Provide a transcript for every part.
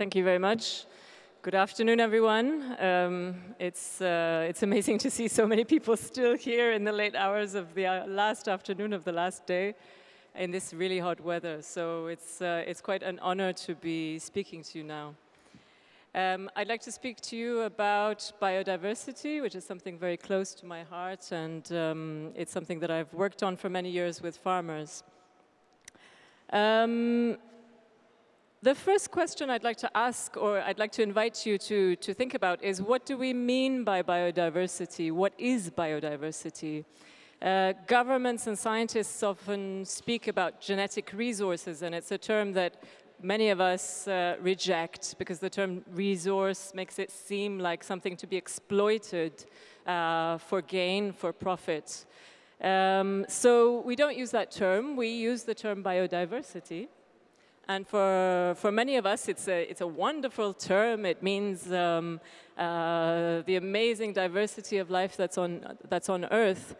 Thank you very much. Good afternoon, everyone. Um, it's, uh, it's amazing to see so many people still here in the late hours of the uh, last afternoon of the last day in this really hot weather. So it's, uh, it's quite an honor to be speaking to you now. Um, I'd like to speak to you about biodiversity, which is something very close to my heart, and um, it's something that I've worked on for many years with farmers. Um, the first question I'd like to ask, or I'd like to invite you to, to think about, is what do we mean by biodiversity? What is biodiversity? Uh, governments and scientists often speak about genetic resources, and it's a term that many of us uh, reject because the term resource makes it seem like something to be exploited uh, for gain, for profit. Um, so we don't use that term, we use the term biodiversity. And for, for many of us, it's a, it's a wonderful term. It means um, uh, the amazing diversity of life that's on, that's on Earth.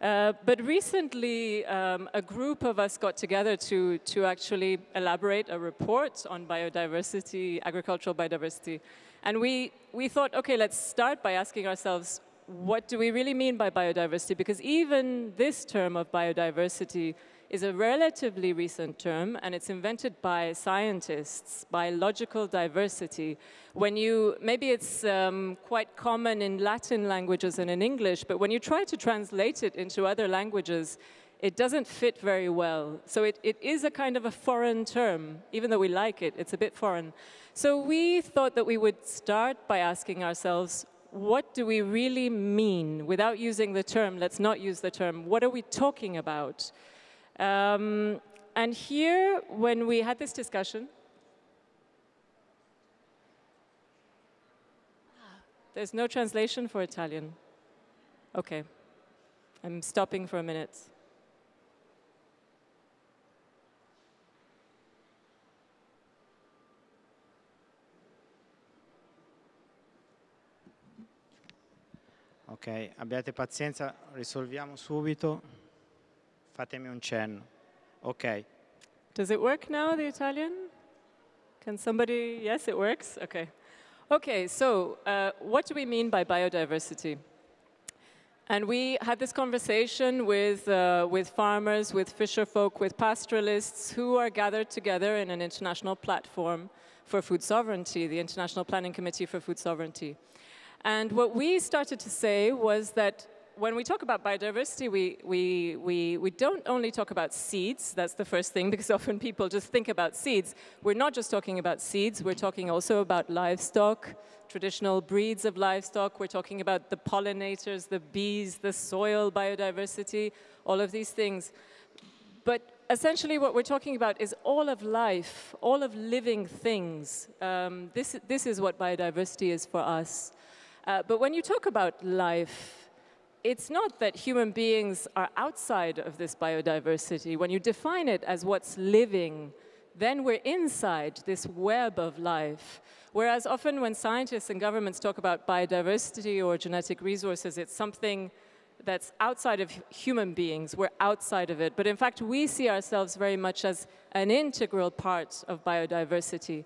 Uh, but recently, um, a group of us got together to, to actually elaborate a report on biodiversity, agricultural biodiversity. And we, we thought, okay, let's start by asking ourselves, what do we really mean by biodiversity? Because even this term of biodiversity is a relatively recent term and it's invented by scientists, biological diversity. When you, maybe it's um, quite common in Latin languages and in English, but when you try to translate it into other languages, it doesn't fit very well. So it, it is a kind of a foreign term, even though we like it, it's a bit foreign. So we thought that we would start by asking ourselves, what do we really mean? Without using the term, let's not use the term, what are we talking about? Um, and here, when we had this discussion, there's no translation for Italian. Okay, I'm stopping for a minute. Ok, abbiate pazienza, risolviamo subito. Fatemi un cenno. Ok. Does it work now, the Italian? Can somebody, yes, it works? Okay. Okay, so uh, what do we mean by biodiversity? And we had this conversation with, uh, with farmers, with fisher folk, with pastoralists who are gathered together in an international platform for food sovereignty, the International Planning Committee for Food Sovereignty. And what we started to say was that when we talk about biodiversity, we, we, we, we don't only talk about seeds, that's the first thing, because often people just think about seeds. We're not just talking about seeds, we're talking also about livestock, traditional breeds of livestock, we're talking about the pollinators, the bees, the soil biodiversity, all of these things. But essentially what we're talking about is all of life, all of living things. Um, this, this is what biodiversity is for us. Uh, but when you talk about life, it's not that human beings are outside of this biodiversity. When you define it as what's living, then we're inside this web of life. Whereas often when scientists and governments talk about biodiversity or genetic resources, it's something that's outside of human beings. We're outside of it. But in fact, we see ourselves very much as an integral part of biodiversity.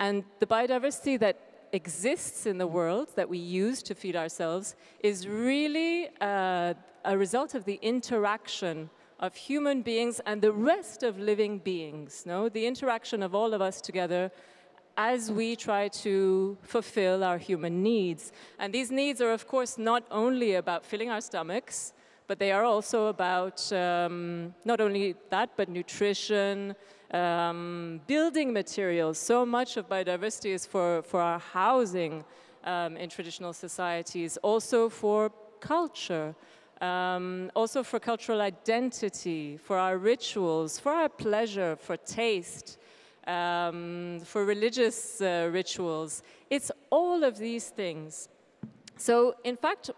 And the biodiversity that exists in the world that we use to feed ourselves is really uh, a result of the interaction of human beings and the rest of living beings, no? the interaction of all of us together as we try to fulfill our human needs. And these needs are, of course, not only about filling our stomachs, but they are also about um, not only that, but nutrition, um, building materials. So much of biodiversity is for, for our housing um, in traditional societies, also for culture, um, also for cultural identity, for our rituals, for our pleasure, for taste, um, for religious uh, rituals. It's all of these things. So in fact,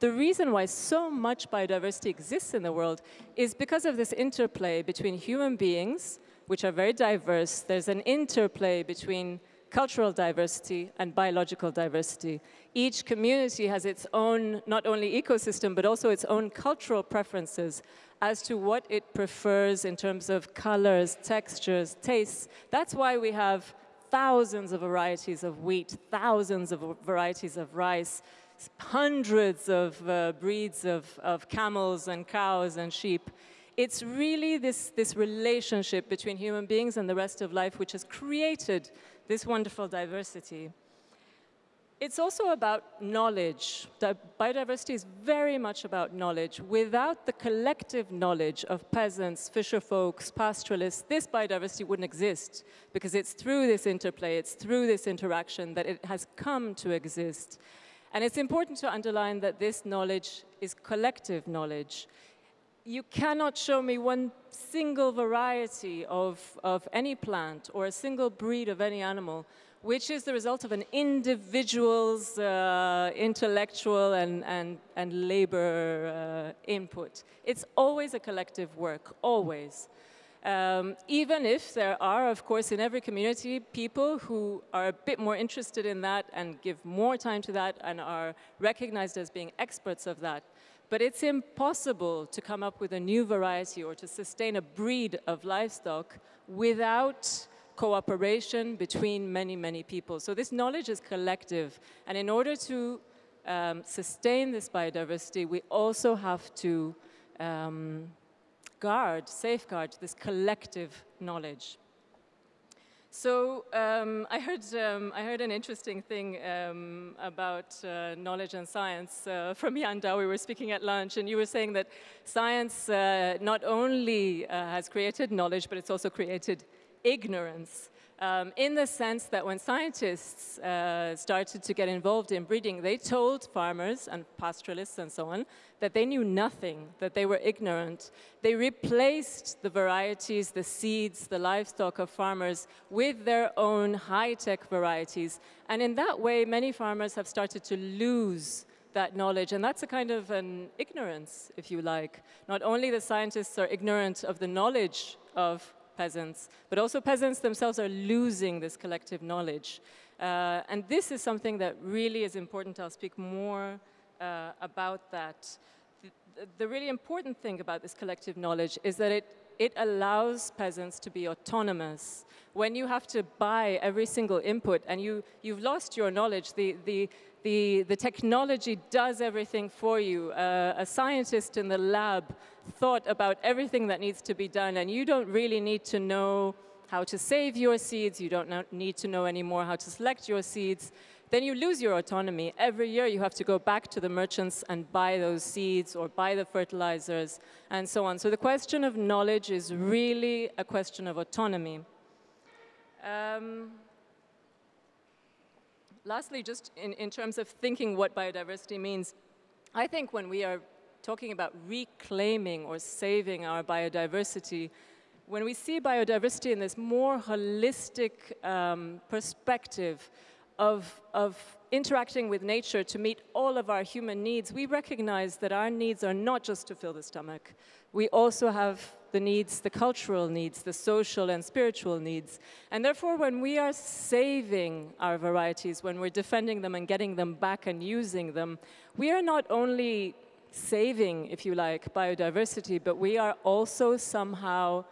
the reason why so much biodiversity exists in the world is because of this interplay between human beings which are very diverse. There's an interplay between cultural diversity and biological diversity. Each community has its own, not only ecosystem, but also its own cultural preferences as to what it prefers in terms of colors, textures, tastes. That's why we have thousands of varieties of wheat, thousands of varieties of rice, hundreds of uh, breeds of, of camels and cows and sheep. It's really this, this relationship between human beings and the rest of life which has created this wonderful diversity. It's also about knowledge. Biodiversity is very much about knowledge. Without the collective knowledge of peasants, fisher folks, pastoralists, this biodiversity wouldn't exist because it's through this interplay, it's through this interaction that it has come to exist. And it's important to underline that this knowledge is collective knowledge. You cannot show me one single variety of, of any plant or a single breed of any animal which is the result of an individual's uh, intellectual and, and, and labor uh, input. It's always a collective work, always. Um, even if there are, of course, in every community, people who are a bit more interested in that and give more time to that and are recognized as being experts of that. But it's impossible to come up with a new variety or to sustain a breed of livestock without cooperation between many, many people. So this knowledge is collective. And in order to um, sustain this biodiversity, we also have to um, guard, safeguard this collective knowledge. So um, I, heard, um, I heard an interesting thing um, about uh, knowledge and science uh, from Douw. We were speaking at lunch, and you were saying that science uh, not only uh, has created knowledge, but it's also created ignorance um, in the sense that when scientists uh, started to get involved in breeding, they told farmers and pastoralists and so on that they knew nothing, that they were ignorant. They replaced the varieties, the seeds, the livestock of farmers with their own high-tech varieties. And in that way, many farmers have started to lose that knowledge. And that's a kind of an ignorance, if you like. Not only the scientists are ignorant of the knowledge of peasants, but also peasants themselves are losing this collective knowledge. Uh, and this is something that really is important. I'll speak more uh, about that. The, the really important thing about this collective knowledge is that it it allows peasants to be autonomous. When you have to buy every single input and you, you've lost your knowledge, the, the, the, the technology does everything for you. Uh, a scientist in the lab thought about everything that needs to be done, and you don't really need to know how to save your seeds, you don't need to know anymore how to select your seeds, then you lose your autonomy. Every year you have to go back to the merchants and buy those seeds or buy the fertilizers and so on. So the question of knowledge is really a question of autonomy. Um, lastly, just in, in terms of thinking what biodiversity means, I think when we are talking about reclaiming or saving our biodiversity, when we see biodiversity in this more holistic um, perspective of, of interacting with nature to meet all of our human needs, we recognize that our needs are not just to fill the stomach. We also have the needs, the cultural needs, the social and spiritual needs. And therefore, when we are saving our varieties, when we're defending them and getting them back and using them, we are not only saving, if you like, biodiversity, but we are also somehow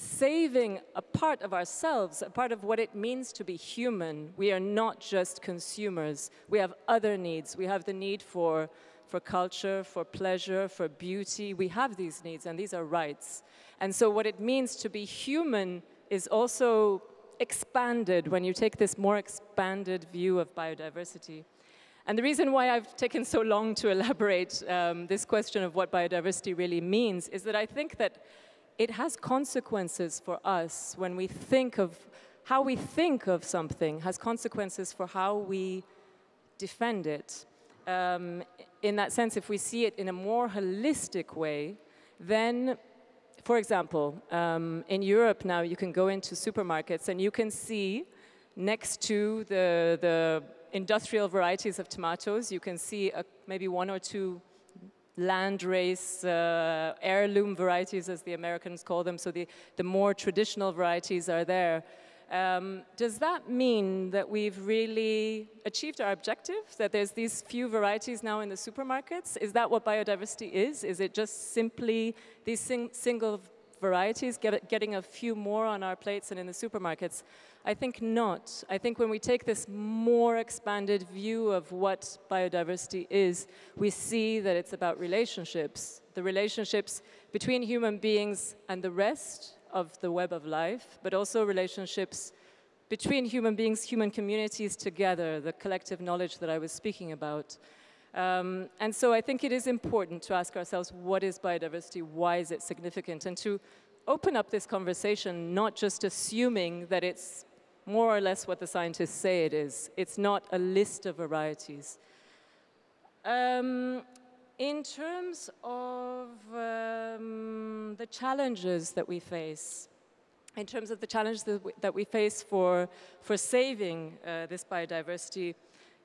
saving a part of ourselves, a part of what it means to be human. We are not just consumers. We have other needs. We have the need for for culture, for pleasure, for beauty. We have these needs and these are rights. And so what it means to be human is also expanded when you take this more expanded view of biodiversity. And the reason why I've taken so long to elaborate um, this question of what biodiversity really means is that I think that it has consequences for us when we think of how we think of something has consequences for how we defend it. Um, in that sense, if we see it in a more holistic way, then, for example, um, in Europe now you can go into supermarkets and you can see next to the, the industrial varieties of tomatoes, you can see a, maybe one or two land race uh, heirloom varieties, as the Americans call them, so the, the more traditional varieties are there. Um, does that mean that we've really achieved our objective, that there's these few varieties now in the supermarkets? Is that what biodiversity is? Is it just simply these sing single varieties, get, getting a few more on our plates and in the supermarkets? I think not. I think when we take this more expanded view of what biodiversity is, we see that it's about relationships, the relationships between human beings and the rest of the web of life, but also relationships between human beings, human communities together, the collective knowledge that I was speaking about. Um, and so I think it is important to ask ourselves, what is biodiversity? Why is it significant? And to open up this conversation, not just assuming that it's more or less what the scientists say it is. It's not a list of varieties. Um, in terms of um, the challenges that we face, in terms of the challenges that we, that we face for, for saving uh, this biodiversity,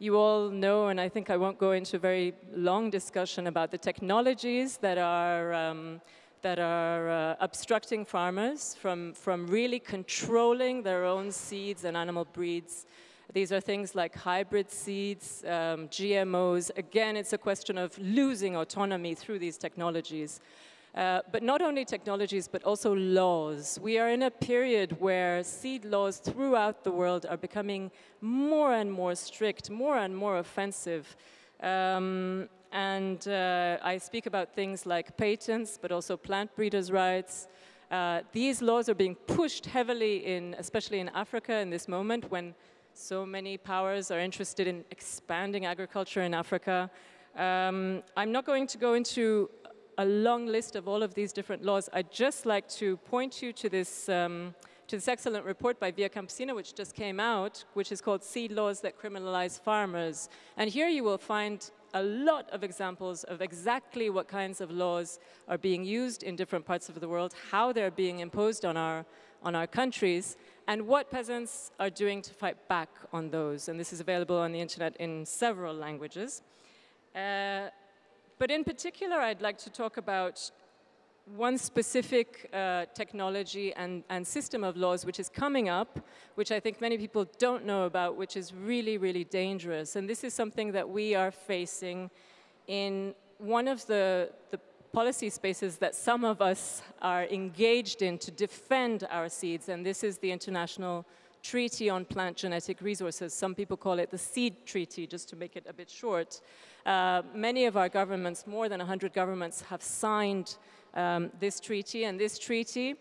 you all know, and I think I won't go into a very long discussion about the technologies that are um, that are uh, obstructing farmers from, from really controlling their own seeds and animal breeds. These are things like hybrid seeds, um, GMOs. Again, it's a question of losing autonomy through these technologies. Uh, but not only technologies, but also laws. We are in a period where seed laws throughout the world are becoming more and more strict, more and more offensive. Um, and uh, I speak about things like patents, but also plant breeders' rights. Uh, these laws are being pushed heavily in, especially in Africa in this moment when so many powers are interested in expanding agriculture in Africa. Um, I'm not going to go into a long list of all of these different laws. I'd just like to point you to this, um, to this excellent report by Via Campesina, which just came out, which is called Seed Laws That Criminalize Farmers. And here you will find a lot of examples of exactly what kinds of laws are being used in different parts of the world, how they're being imposed on our, on our countries, and what peasants are doing to fight back on those. And this is available on the internet in several languages. Uh, but in particular, I'd like to talk about one specific uh, technology and, and system of laws which is coming up, which I think many people don't know about, which is really, really dangerous. And this is something that we are facing in one of the, the policy spaces that some of us are engaged in to defend our seeds, and this is the International Treaty on Plant Genetic Resources. Some people call it the Seed Treaty, just to make it a bit short. Uh, many of our governments, more than 100 governments, have signed um, this treaty, and this treaty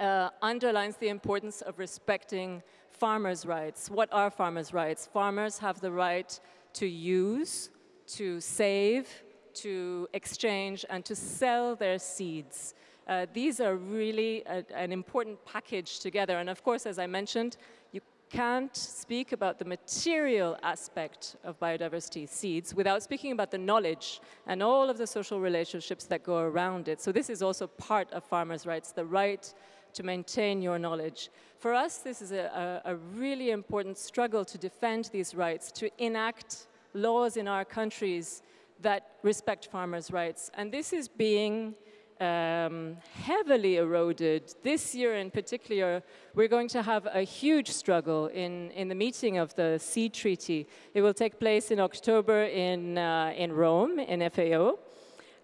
uh, underlines the importance of respecting farmers' rights. What are farmers' rights? Farmers have the right to use, to save, to exchange, and to sell their seeds. Uh, these are really a, an important package together. And of course, as I mentioned, you can't speak about the material aspect of biodiversity seeds without speaking about the knowledge and all of the social relationships that go around it. So this is also part of farmers' rights, the right to maintain your knowledge. For us, this is a, a, a really important struggle to defend these rights, to enact laws in our countries that respect farmers' rights. And this is being um, heavily eroded. This year in particular, we're going to have a huge struggle in, in the meeting of the Seed Treaty. It will take place in October in, uh, in Rome, in FAO.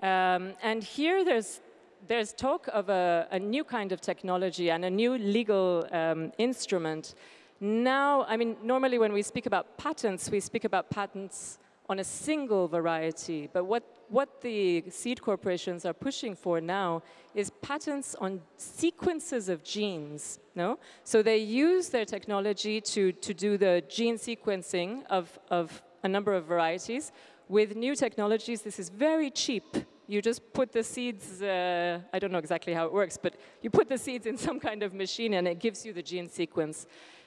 Um, and here there's, there's talk of a, a, new kind of technology and a new legal um, instrument. Now, I mean, normally when we speak about patents, we speak about patents on a single variety. But what, what the seed corporations are pushing for now is patents on sequences of genes. No? So they use their technology to, to do the gene sequencing of, of a number of varieties. With new technologies, this is very cheap. You just put the seeds, uh, I don't know exactly how it works, but you put the seeds in some kind of machine and it gives you the gene sequence.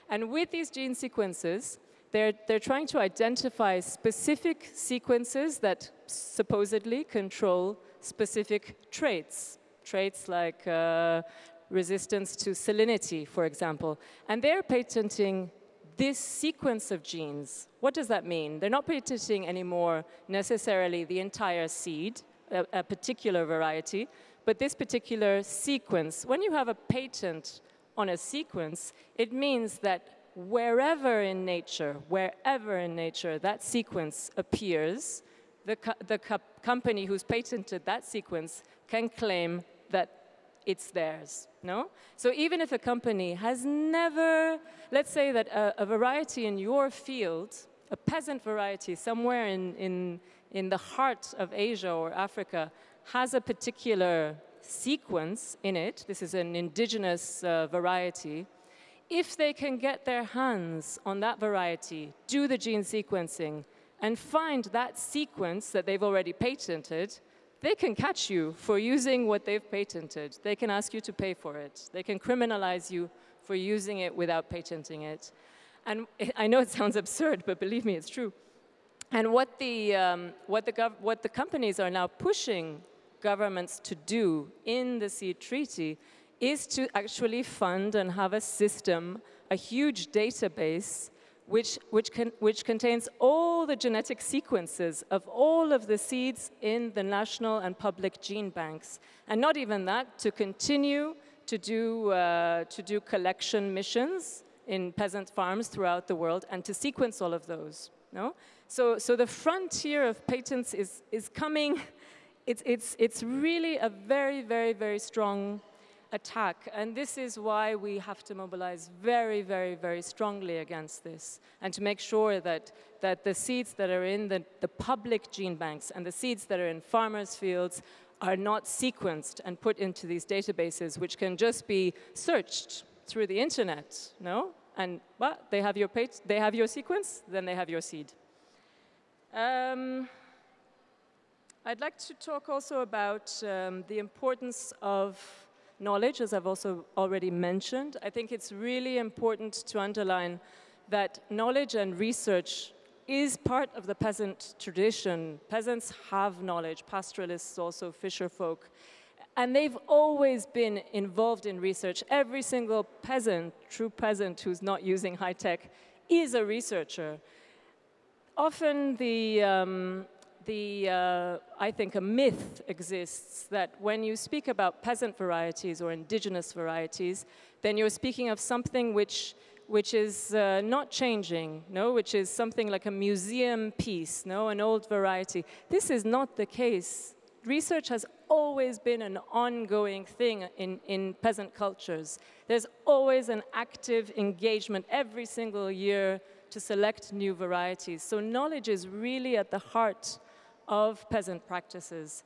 And with these gene sequences, they're, they're trying to identify specific sequences that supposedly control specific traits, traits like uh, resistance to salinity, for example. And they're patenting this sequence of genes. What does that mean? They're not patenting anymore necessarily the entire seed, a, a particular variety, but this particular sequence. When you have a patent on a sequence, it means that wherever in nature, wherever in nature that sequence appears, the, co the co company who's patented that sequence can claim that it's theirs, no? So even if a company has never, let's say that a, a variety in your field, a peasant variety somewhere in, in, in the heart of Asia or Africa has a particular sequence in it, this is an indigenous uh, variety, if they can get their hands on that variety, do the gene sequencing, and find that sequence that they've already patented, they can catch you for using what they've patented. They can ask you to pay for it. They can criminalize you for using it without patenting it. And I know it sounds absurd, but believe me, it's true. And what the, um, what the, what the companies are now pushing governments to do in the seed treaty is to actually fund and have a system, a huge database which, which, can, which contains all the genetic sequences of all of the seeds in the national and public gene banks. And not even that, to continue to do, uh, to do collection missions in peasant farms throughout the world and to sequence all of those. No? So, so the frontier of patents is, is coming, it's, it's, it's really a very, very, very strong attack. And this is why we have to mobilize very, very, very strongly against this and to make sure that, that the seeds that are in the, the public gene banks and the seeds that are in farmers' fields are not sequenced and put into these databases, which can just be searched through the internet, no? And well, they have your page, they have your sequence, then they have your seed. Um, I'd like to talk also about um, the importance of knowledge, as I've also already mentioned. I think it's really important to underline that knowledge and research is part of the peasant tradition. Peasants have knowledge, pastoralists also, fisher folk. And they've always been involved in research. Every single peasant, true peasant who's not using high tech, is a researcher. Often the, um, the, uh, I think a myth exists that when you speak about peasant varieties or indigenous varieties, then you're speaking of something which, which is uh, not changing, no? which is something like a museum piece, no? an old variety. This is not the case. Research has always been an ongoing thing in, in peasant cultures. There's always an active engagement every single year to select new varieties. So knowledge is really at the heart of peasant practices.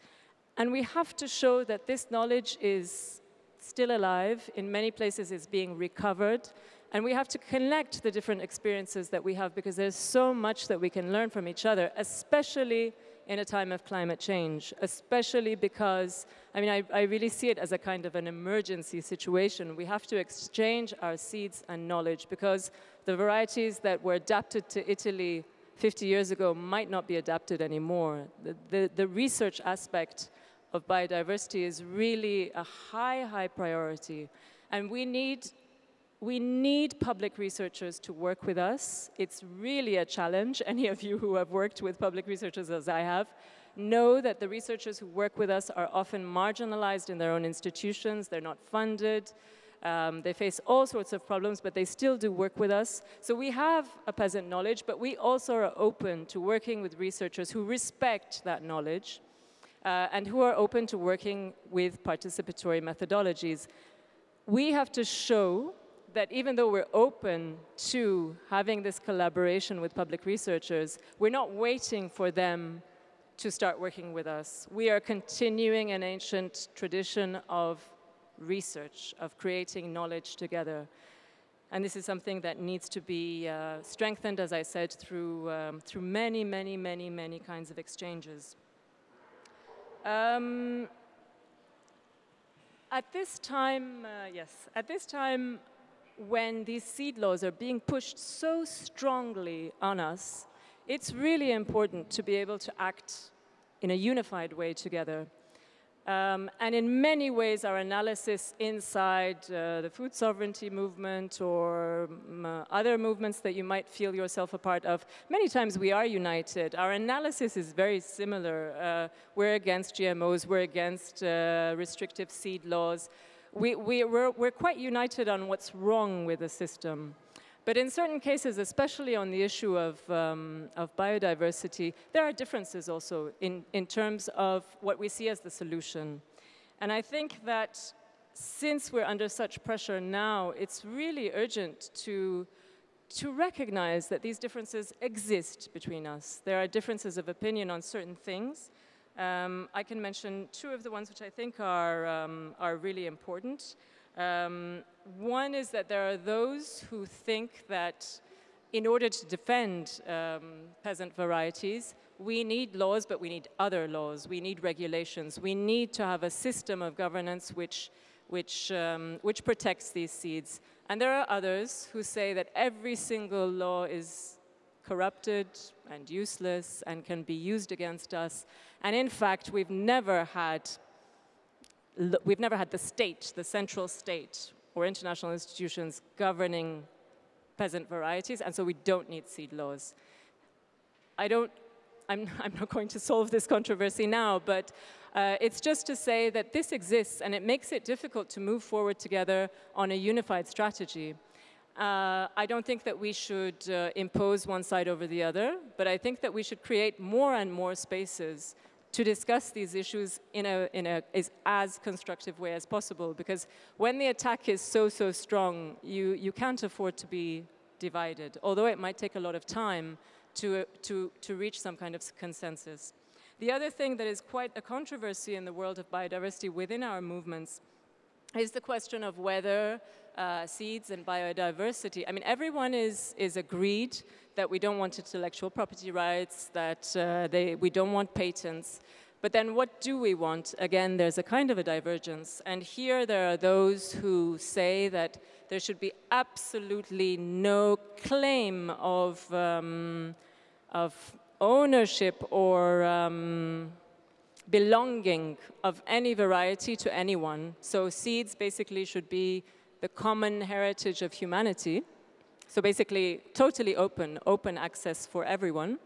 And we have to show that this knowledge is still alive, in many places is being recovered, and we have to connect the different experiences that we have because there's so much that we can learn from each other, especially in a time of climate change, especially because, I mean, I, I, really see it as a kind of an emergency situation. We have to exchange our seeds and knowledge because the varieties that were adapted to Italy 50 years ago might not be adapted anymore. The, the, the research aspect of biodiversity is really a high, high priority. And we need, we need public researchers to work with us. It's really a challenge. Any of you who have worked with public researchers as I have know that the researchers who work with us are often marginalized in their own institutions. They're not funded. Um, they face all sorts of problems, but they still do work with us. So we have a peasant knowledge, but we also are open to working with researchers who respect that knowledge uh, and who are open to working with participatory methodologies. We have to show that even though we're open to having this collaboration with public researchers, we're not waiting for them to start working with us. We are continuing an ancient tradition of research, of creating knowledge together. And this is something that needs to be uh, strengthened, as I said, through, um, through many, many, many, many kinds of exchanges. Um, at this time, uh, yes, at this time when these seed laws are being pushed so strongly on us, it's really important to be able to act in a unified way together. Um, and in many ways, our analysis inside uh, the food sovereignty movement or um, uh, other movements that you might feel yourself a part of, many times we are united. Our analysis is very similar. Uh, we're against GMOs, we're against uh, restrictive seed laws. We, we, we're, we're quite united on what's wrong with the system. But in certain cases, especially on the issue of, um, of biodiversity, there are differences also in, in terms of what we see as the solution. And I think that since we're under such pressure now, it's really urgent to, to recognize that these differences exist between us. There are differences of opinion on certain things. Um, I can mention two of the ones which I think are, um, are really important. Um, one is that there are those who think that in order to defend um, peasant varieties, we need laws, but we need other laws. We need regulations. We need to have a system of governance which, which, um, which protects these seeds. And there are others who say that every single law is corrupted and useless and can be used against us. And in fact, we've never had, we've never had the state, the central state, or international institutions governing peasant varieties, and so we don't need seed laws. I don't I'm, I'm not going to solve this controversy now, but uh, it's just to say that this exists and it makes it difficult to move forward together on a unified strategy. Uh, I don't think that we should uh, impose one side over the other, but I think that we should create more and more spaces to discuss these issues in a, in a is as constructive way as possible, because when the attack is so, so strong, you, you can't afford to be divided, although it might take a lot of time to, uh, to, to reach some kind of consensus. The other thing that is quite a controversy in the world of biodiversity within our movements is the question of whether uh, seeds and biodiversity, I mean, everyone is, is agreed that we don't want intellectual property rights, that uh, they, we don't want patents, but then what do we want? Again, there's a kind of a divergence. And here there are those who say that there should be absolutely no claim of, um, of ownership or um, belonging of any variety to anyone. So seeds basically should be the common heritage of humanity. So basically totally open, open access for everyone.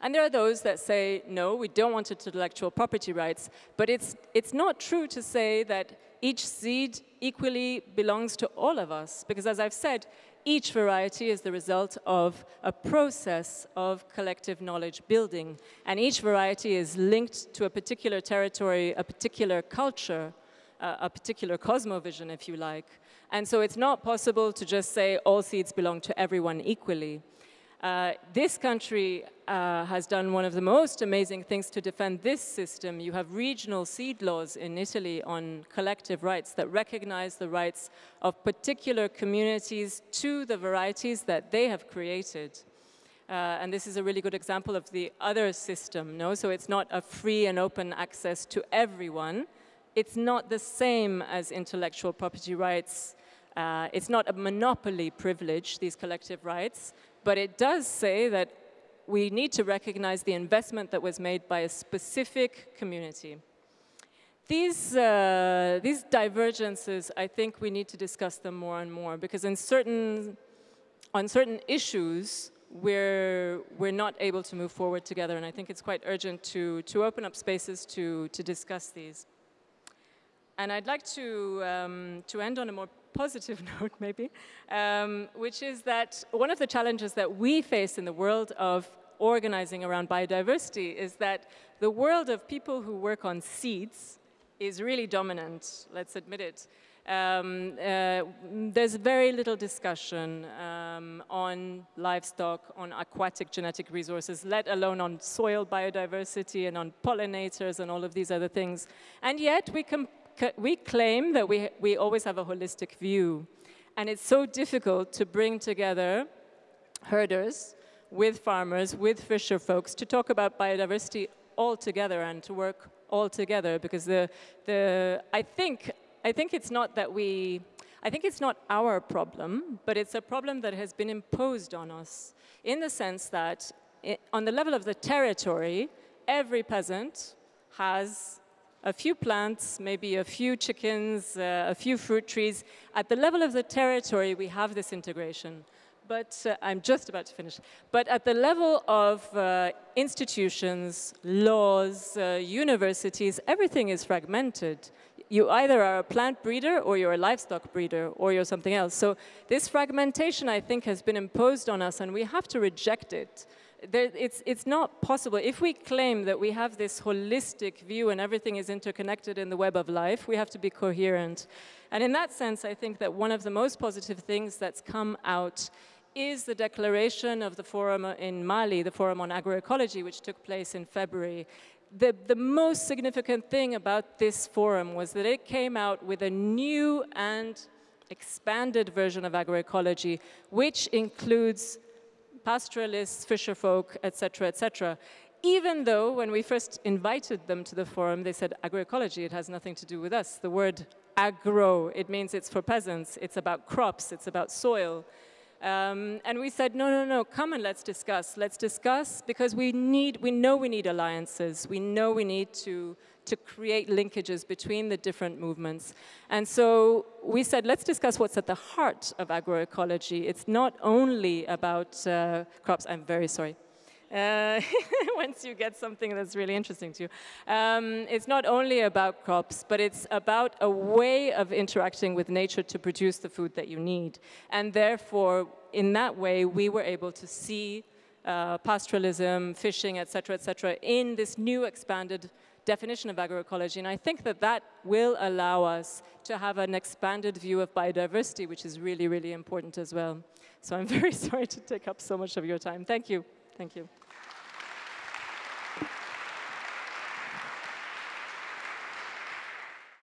And there are those that say, no, we don't want intellectual property rights, but it's, it's not true to say that each seed equally belongs to all of us, because as I've said, each variety is the result of a process of collective knowledge building, and each variety is linked to a particular territory, a particular culture, a particular cosmovision, if you like. And so it's not possible to just say all seeds belong to everyone equally. Uh, this country uh, has done one of the most amazing things to defend this system. You have regional seed laws in Italy on collective rights that recognize the rights of particular communities to the varieties that they have created. Uh, and this is a really good example of the other system, no? So it's not a free and open access to everyone. It's not the same as intellectual property rights. Uh, it's not a monopoly privilege, these collective rights. But it does say that we need to recognize the investment that was made by a specific community. These, uh, these divergences, I think we need to discuss them more and more because in certain, on certain issues, we're, we're not able to move forward together and I think it's quite urgent to, to open up spaces to, to discuss these. And I'd like to, um, to end on a more positive note, maybe, um, which is that one of the challenges that we face in the world of organizing around biodiversity is that the world of people who work on seeds is really dominant, let's admit it. Um, uh, there's very little discussion um, on livestock, on aquatic genetic resources, let alone on soil biodiversity and on pollinators and all of these other things. And yet we, we claim that we, we always have a holistic view. And it's so difficult to bring together herders with farmers, with fisher folks, to talk about biodiversity all together and to work all together because the, the, I, think, I think it's not that we, I think it's not our problem, but it's a problem that has been imposed on us in the sense that it, on the level of the territory, every peasant has a few plants, maybe a few chickens, uh, a few fruit trees. At the level of the territory, we have this integration. But uh, I'm just about to finish. But at the level of uh, institutions, laws, uh, universities, everything is fragmented. You either are a plant breeder or you're a livestock breeder or you're something else. So this fragmentation, I think, has been imposed on us and we have to reject it. There, it's, it's not possible. If we claim that we have this holistic view and everything is interconnected in the web of life, we have to be coherent. And in that sense, I think that one of the most positive things that's come out is the declaration of the forum in Mali, the Forum on Agroecology, which took place in February. The, the most significant thing about this forum was that it came out with a new and expanded version of agroecology, which includes pastoralists, fisherfolk, etc., etc. Even though when we first invited them to the forum, they said agroecology, it has nothing to do with us. The word agro, it means it's for peasants, it's about crops, it's about soil. Um, and we said, no, no, no, come and let's discuss. Let's discuss because we need, we know we need alliances. We know we need to, to create linkages between the different movements. And so we said, let's discuss what's at the heart of agroecology. It's not only about uh, crops. I'm very sorry. Uh, once you get something that's really interesting to you. Um, it's not only about crops, but it's about a way of interacting with nature to produce the food that you need. And therefore, in that way, we were able to see uh, pastoralism, fishing, et cetera, et cetera, in this new expanded definition of agroecology. And I think that that will allow us to have an expanded view of biodiversity, which is really, really important as well. So I'm very sorry to take up so much of your time. Thank you. Thank you.